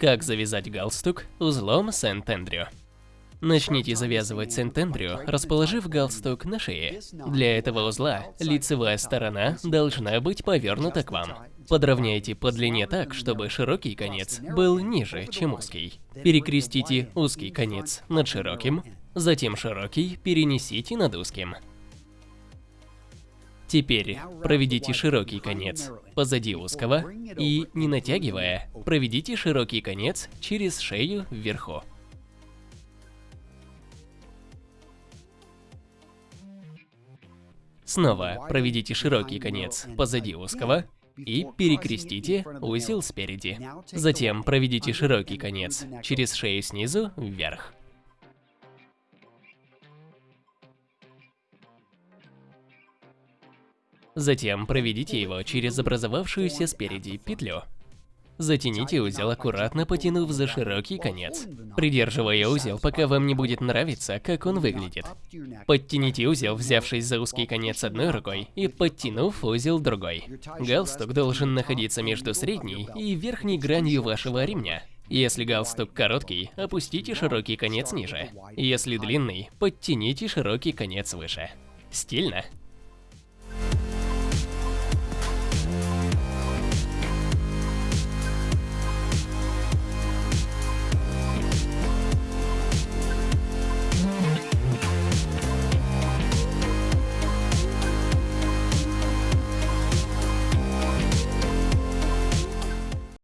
Как завязать галстук узлом Сент-Эндрю. Начните завязывать Сент-Эндрю, расположив галстук на шее. Для этого узла лицевая сторона должна быть повернута к вам. Подровняйте по длине так, чтобы широкий конец был ниже, чем узкий. Перекрестите узкий конец над широким, затем широкий перенесите над узким. Теперь проведите широкий конец позади узкого и, не натягивая, проведите широкий конец через шею вверху. Снова проведите широкий конец позади узкого и перекрестите узел спереди. Затем проведите широкий конец через шею снизу вверх. Затем проведите его через образовавшуюся спереди петлю. Затяните узел аккуратно, потянув за широкий конец, придерживая узел, пока вам не будет нравиться, как он выглядит. Подтяните узел, взявшись за узкий конец одной рукой и подтянув узел другой. Галстук должен находиться между средней и верхней гранью вашего ремня. Если галстук короткий, опустите широкий конец ниже. Если длинный, подтяните широкий конец выше. Стильно?